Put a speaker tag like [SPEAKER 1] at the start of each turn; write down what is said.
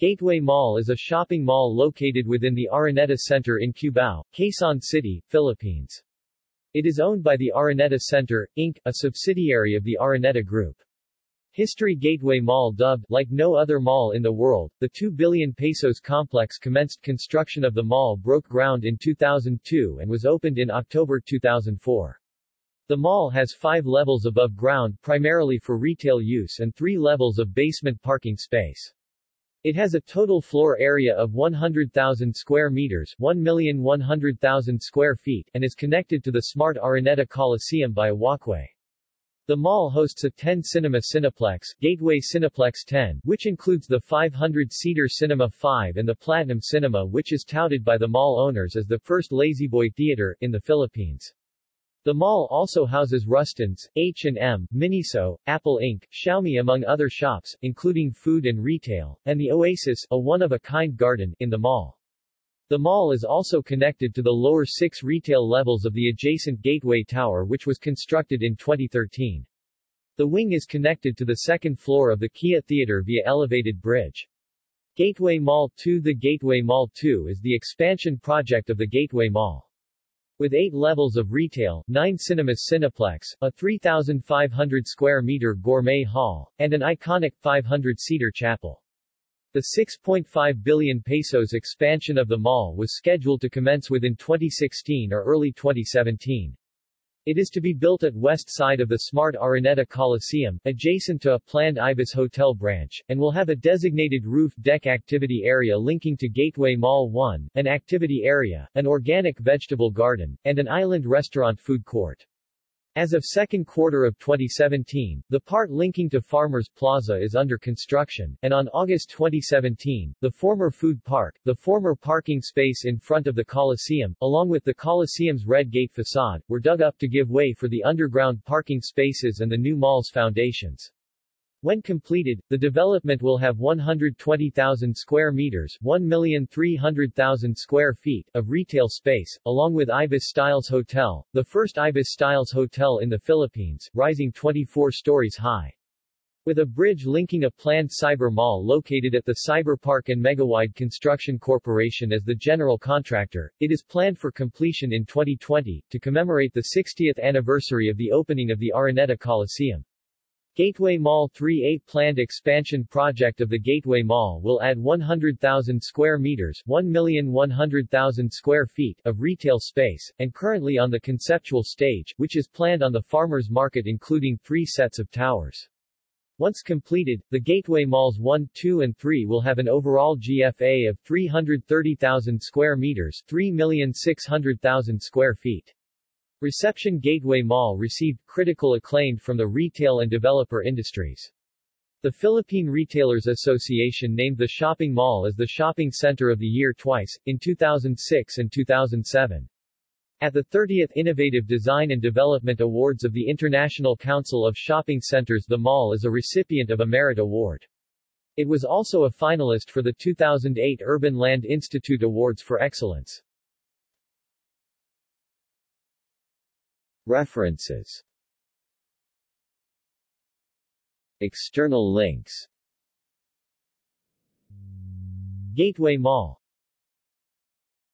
[SPEAKER 1] Gateway Mall is a shopping mall located within the Araneta Center in Cubao, Quezon City, Philippines. It is owned by the Araneta Center, Inc., a subsidiary of the Araneta Group. History Gateway Mall dubbed like no other mall in the world, the 2 billion pesos complex commenced construction of the mall broke ground in 2002 and was opened in October 2004. The mall has five levels above ground primarily for retail use and three levels of basement parking space. It has a total floor area of 100,000 square meters 1,100,000 square feet and is connected to the smart Araneta Coliseum by a walkway. The mall hosts a 10-cinema Cineplex, Gateway Cineplex 10, which includes the 500-seater Cinema 5 and the Platinum Cinema which is touted by the mall owners as the first La-Z-Boy theater in the Philippines. The mall also houses Rustan's, H&M, Miniso, Apple Inc., Xiaomi among other shops, including food and retail, and the Oasis, a one-of-a-kind garden, in the mall. The mall is also connected to the lower six retail levels of the adjacent Gateway Tower which was constructed in 2013. The wing is connected to the second floor of the Kia Theater via elevated bridge. Gateway Mall 2 The Gateway Mall 2 is the expansion project of the Gateway Mall. With eight levels of retail, nine cinemas Cineplex, a 3,500 square meter gourmet hall, and an iconic 500-seater chapel. The 6.5 billion pesos expansion of the mall was scheduled to commence within 2016 or early 2017. It is to be built at west side of the smart Araneta Coliseum, adjacent to a planned Ibis Hotel branch, and will have a designated roof deck activity area linking to Gateway Mall 1, an activity area, an organic vegetable garden, and an island restaurant food court. As of second quarter of 2017, the part linking to Farmers Plaza is under construction, and on August 2017, the former food park, the former parking space in front of the Coliseum, along with the Coliseum's red gate facade, were dug up to give way for the underground parking spaces and the new mall's foundations. When completed, the development will have 120,000 square meters 1,300,000 square feet of retail space, along with Ibis Styles Hotel, the first Ibis Styles hotel in the Philippines, rising 24 stories high. With a bridge linking a planned cyber mall located at the Cyber Park and Megawide Construction Corporation as the general contractor, it is planned for completion in 2020, to commemorate the 60th anniversary of the opening of the Araneta Coliseum. Gateway Mall 3A planned expansion project of the Gateway Mall will add 100,000 square meters 1,100,000 square feet of retail space, and currently on the conceptual stage, which is planned on the farmers market including three sets of towers. Once completed, the Gateway Malls 1, 2 and 3 will have an overall GFA of 330,000 square meters 3,600,000 square feet. Reception Gateway Mall received critical acclaim from the retail and developer industries. The Philippine Retailers Association named the shopping mall as the shopping center of the year twice, in 2006 and 2007. At the 30th Innovative Design and Development Awards of the International Council of Shopping Centers the mall is a recipient of a Merit Award. It was also a finalist for the 2008 Urban Land Institute Awards for Excellence. References. External links. Gateway Mall